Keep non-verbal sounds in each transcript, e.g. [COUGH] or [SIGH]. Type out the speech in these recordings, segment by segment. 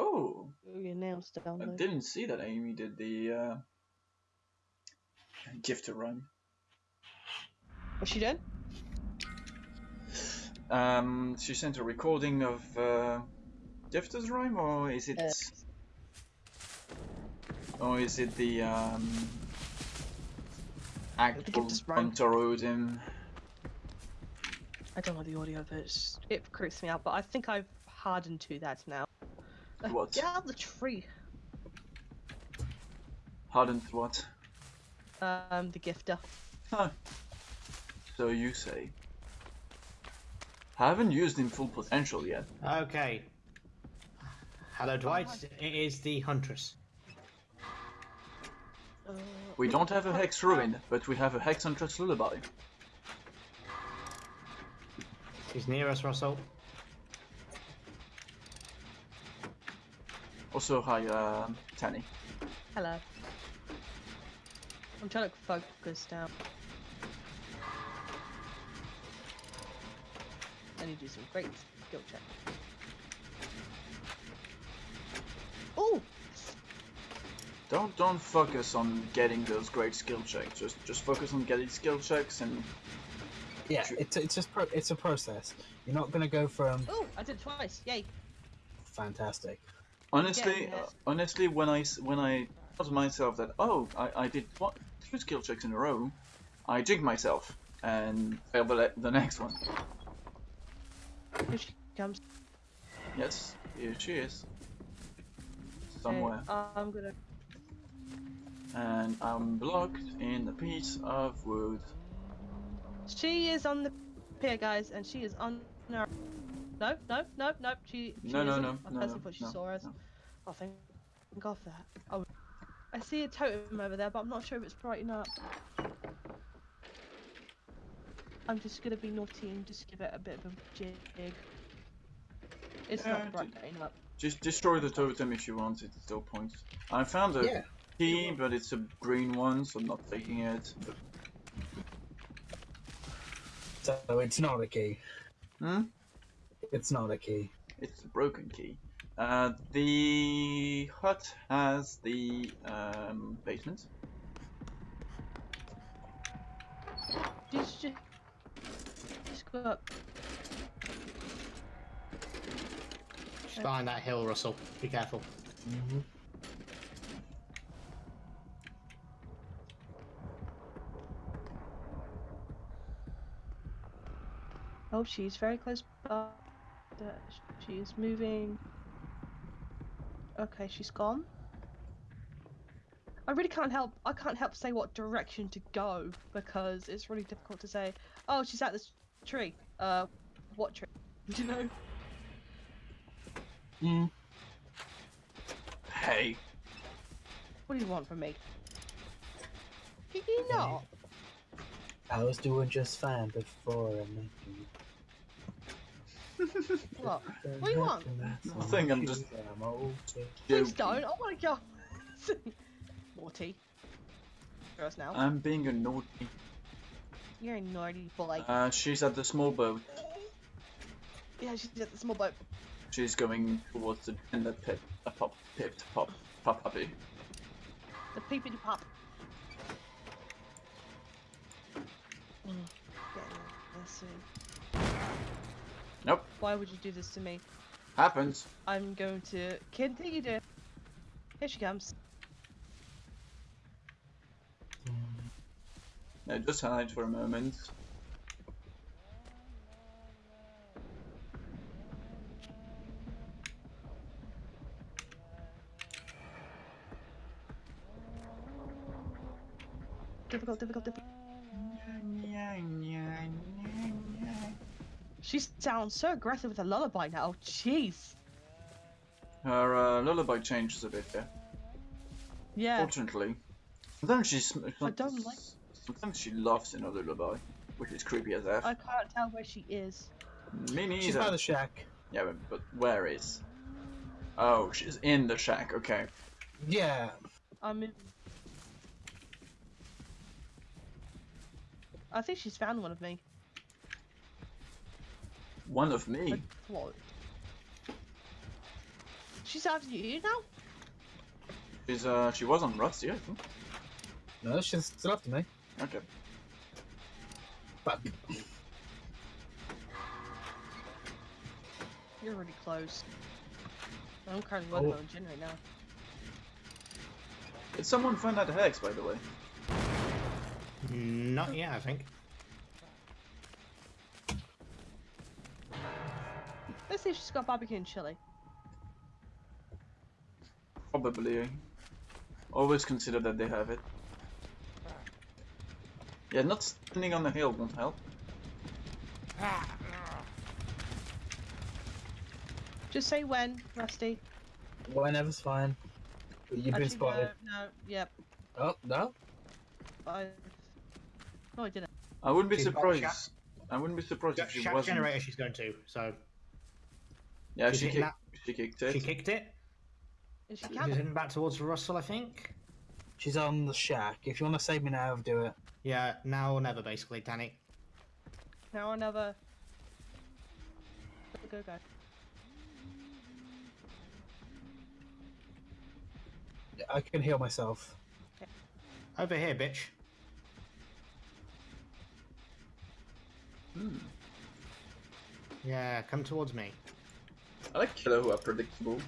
Oh, your nails down I didn't see that Amy did the uh, gifter rhyme. What's she doing? Um, she sent a recording of uh, Gifter's rhyme, or is it, Uh. or is it the um, rhyme. I don't know the audio of it. It creeps me out, but I think I've hardened to that now. What? Get out of the tree. Hardened what? Um, the gifter. Huh. So you say. I Haven't used in full potential yet. Okay. Hello, Dwight. It is the Huntress. Uh, We don't have a Hex Ruin, but we have a Hex Huntress Lullaby. She's near us, Russell. Also, hi, uh, Tanny. Hello. I'm trying to focus now. I need to do some great skill check. Oh! Don't don't focus on getting those great skill checks. Just just focus on getting skill checks and Yeah, it's it's just pro- it's a process. You're not gonna go from Oh! I did twice! Yay! fantastic. Honestly, uh, honestly, when I when I thought to myself that oh I, I did what two skill checks in a row, I jigged myself and failed the, the next one. Here she comes. Yes, here she is. Okay, Somewhere. I'm gonna. And I'm blocked in a piece of wood. She is on the pier, guys, and she is on our. No, no, no, no. She. she No, no, isn't. no, I no, personally no, thought she no, saw us. no. Oh, thank, thank God that. Oh, I see a totem over there, but I'm not sure if it's brighting up. I'm just gonna be naughty and just give it a bit of a jig. It's Yeah, not d- brightening up. Just destroy the totem if you want, it still points. I found a Yeah. key, but it's a green one, so I'm not taking it. But, So it's not a key. hmm? It's not a key. It's a broken key. Uh, the hut has the um, basement. Just, just, just go up. She's behind that hill, Russell. Be careful. Mm-hmm. Oh, she's very close by. That She is moving. Okay, she's gone. I really can't help. I can't help say what direction to go because it's really difficult to say. Oh, she's at this tree. Uh, what tree? Do [LAUGHS] you know? Hmm. Hey, What do you want from me? Did you not? I was doing just fine before I met you. What? What do you want? I'm just- I'm okay. Please don't. I want to go. Naughty. For us now. I'm being a naughty. You're a naughty boy. Uh, she's at the small boat. yeah, she's at the small boat. She's going towards the tender pit. A pop, pip, pop, pop, puppy. The peepity pop. Mm, getting there. Nope, Why would you do this to me? happens. I'm going to continue to. Here she comes. No, just hide for a moment. Difficult, difficult, difficult. She sounds so aggressive with a lullaby now. Jeez. Her uh, lullaby changes a bit there. Yeah. Fortunately, sometimes she's. I don't like- Sometimes she laughs in a lullaby, which is creepy as f. I can't tell where she is. Me She's neither. by the shack. Yeah, but, but where is? Oh, she's in the shack. Okay. Yeah. I'm in. I think she's found one of me. One of me. What? She's after you now? She's uh she was on Rusty, I think. No, she's still after me. Okay. But You're really close. I'm currently working Oh. on Jin right now. Did someone find out the hex, by the way? Not yet, I think. Let's see if she's got barbecue and chili. Probably. Always consider that they have it. Yeah, not standing on the hill won't help. Just say when, Rusty. whenever's fine. You've been Actually, spotted. No, no, yep. Oh no. I. No, I didn't. I wouldn't be She's surprised. I wouldn't be surprised if she wasn't. generator she's going to, so Yeah, She's she hitting kicked, she kicked it. she kicked it. Is she She's heading back towards Russell, I think. She's on the shack. If you want to save me now, do it. Yeah, now or never, basically, Danny. Now or never. go, go. I can heal myself. Over here, bitch. Hmm. Yeah, come towards me. I like killer who are predictable.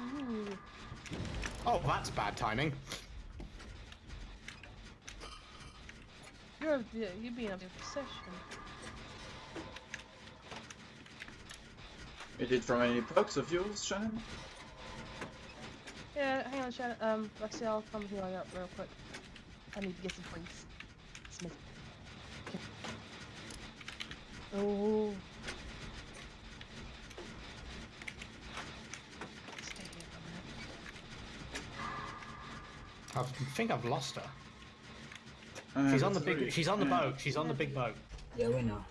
Ooh. Oh, that's bad timing. You're over the, you're being over possession. You did from any perks of yours, Shannon? Yeah, hang on, Shannon. Um, Rusty, I'll come heal you up real quick. I need to get some points. Smith. Okay. Oh. Stay here for a minute. I think I've lost her. Uh, She's on the big. She's on the boat. She's on the big boat. Yeah, we know.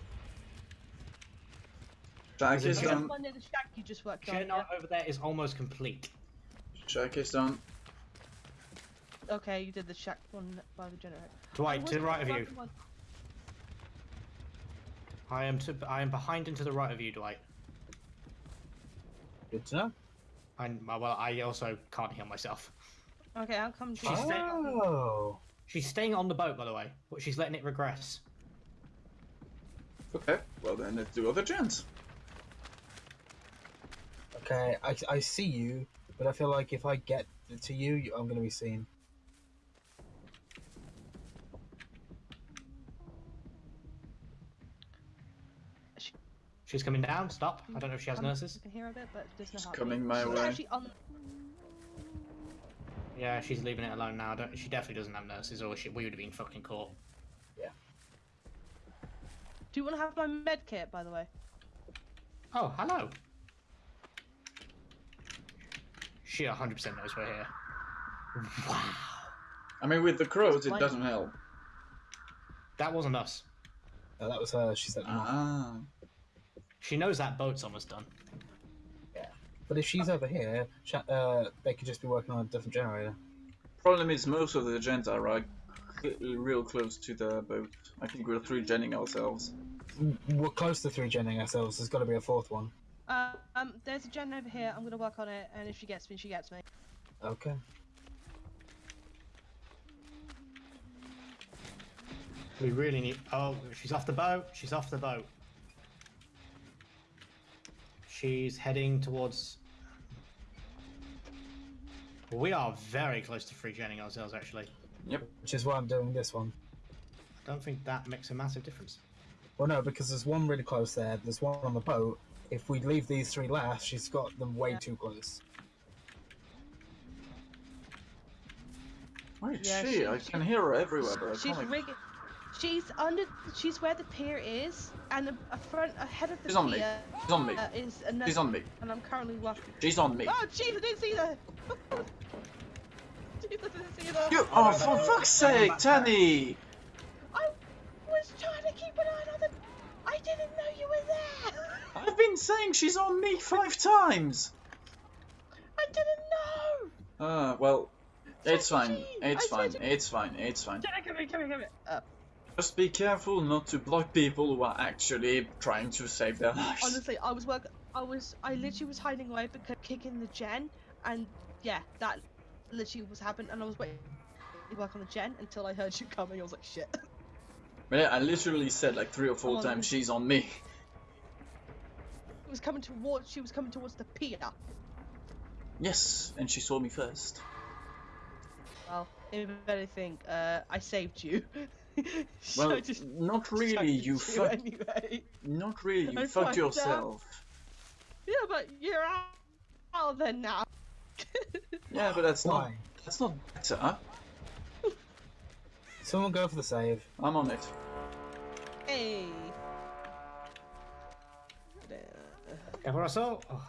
Shack Is it is just- That's done. one near the shack you just worked on. Shit, yeah? over there is almost complete. Shack is done. Okay, you did the shack one by the generator. Dwight, to the right of you. One- one- I am to. I am behind and to the right of you, Dwight. Good to know. I'm, well, I also can't heal myself. Okay, I'll come She's you. staying- Oh. She's staying on the boat, by the way, but she's letting it regress. Okay, well then let's do other gens. Okay, I, I see you, but I feel like if I get to you, you- I'm going to be seen. She's coming down. Stop. I don't know if she has Um, nurses. You can hear a bit, but there's no She's coming my She's way. actually on. Yeah, she's leaving it alone now. Don't, she definitely doesn't have nurses, or she, we would have been fucking caught. Yeah. Do you want to have my med kit, by the way? Oh, hello. She 100% knows we're here. Wow. I mean, with the crows, it doesn't help. That wasn't us. Uh, that was her. She said, no. Ah. She knows that boat's almost done. Yeah. But if she's over here, uh, they could just be working on a different generator. Problem is, most of the gens are right, real close to the boat. I think we're three genning ourselves. We're close to three genning ourselves. There's got to be a fourth one. Uh, um, there's a gen over here. I'm gonna work on it, and if she gets me, she gets me. Okay. We really need. Oh, she's off the boat. She's off the boat. She's heading towards. We are very close to free genning ourselves, actually. Yep. Which is why I'm doing this one. I don't think that makes a massive difference. Well, no, because there's one really close there. There's one on the boat. If we leave these three last, she's got them way Yeah. too close. Where is Yeah, she? she- I she- can hear her everywhere, but I She's can't. like- rigging. She's under. She's where the pier is, and a, a front ahead of the She's on me. pier She's on me. uh, is another. She's on me. And I'm currently working. She's on me. Oh jeez, I didn't see that. [LAUGHS] Jeez, I didn't see. You! Oh, for fuck's sake, Tanny! I was trying to keep an eye on them. I didn't know you were there. [LAUGHS] I've been saying she's on me five times. I didn't know. Uh, well, it's fine. Jackie, It's I fine. It's fine. It's fine. Come here, come here, come here. Uh, Just be careful not to block people who are actually trying to save their lives. Honestly, I was work. I was. I literally was hiding away because kicking the gen, and yeah, that literally was happening. And I was waiting to work on the gen until I heard [LAUGHS] you coming. I was like, shit. But yeah, I literally said like three or four Oh, times, she's on me. It was coming towards. She was coming towards the pier. Yes, and she saw me first. Well, if anything, uh, I saved you. [LAUGHS] [LAUGHS] Well, I just not [LAUGHS] really. You fucked. anyway. Not really. You I fucked fucked yourself. Yeah, but you're out, out there now. [LAUGHS] Yeah, but that's not. Why? That's not better. Someone go for the save. I'm on it. hey. Careful, Russell. Oh,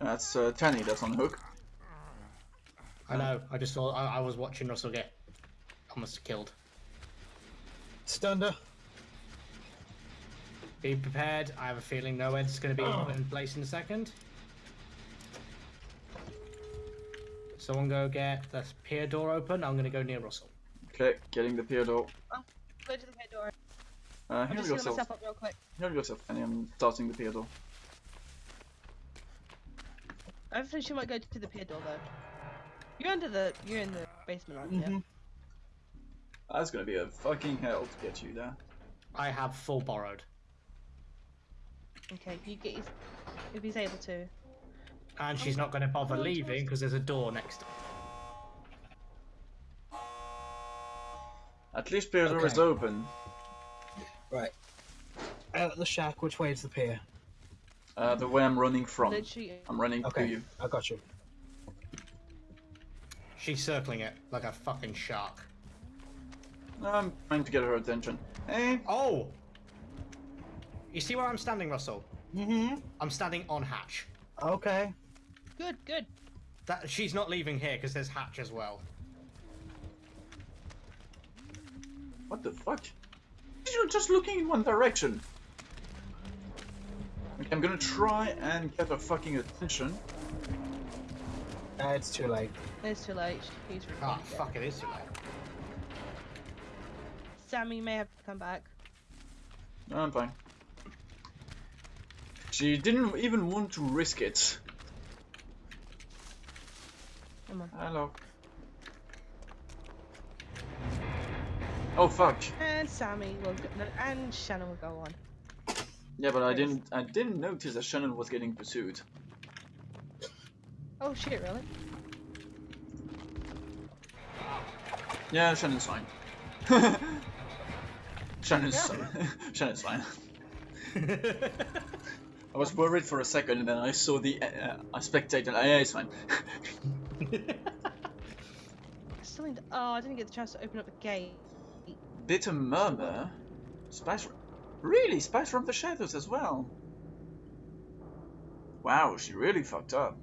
That's uh, Tanny. That's on the hook. I know. I just saw. I, I was watching Russell get almost killed. Stunned her. Be prepared. I have a feeling NOED's going to be in place in a second. Someone go get the pier door open. I'm going to go near Russell. Okay, getting the pier door. Go to the head door. Uh, I'm just yourself. myself up real quick. Heal yourself, Tanny. I'm starting the pier door. Hopefully she might go to the pier door though. You're under the. You're in the basement, aren't you? Mm-hmm. That's gonna be a fucking hell to get you there. I have full borrowed, Okay, you get his, if he's able to. and she's not going to bother Oh, leaving because there's a door next. to At least pier door is Okay. open. Right. Out of the shack, which way is the pier? Uh, the way I'm running from. Literally. I'm running to Okay, you. I got you. She's circling it like a fucking shark. I'm trying to get her attention. Hey, Oh! You see where I'm standing, Russell? Mm-hmm. I'm standing on hatch. Okay. Good, good. That she's not leaving here because there's hatch as well. what the fuck? You're just looking in one direction. Okay, I'm gonna try and get her fucking attention. Uh, it's too late. It's too late. He's really Ah, dead. fuck it is too late. Sammy may have to come back. No, I'm fine. She didn't even want to risk it. Come on. Hello. Oh fuck. And Sammy will go, and Shannon will go on. Yeah, but I didn't. I didn't notice that Shannon was getting pursued. Oh shit, really? Yeah, Shannon's fine. [LAUGHS] Shannon's Yeah. [LAUGHS] Shannon's fine. [LAUGHS] I was worried for a second, and then I saw the uh, I spectated. Uh, yeah, it's fine. [LAUGHS] Still need. Oh, I didn't get the chance to open up the gate. Bitter murmur. Spies. Really, spies from the shadows as well. Wow, she really fucked up.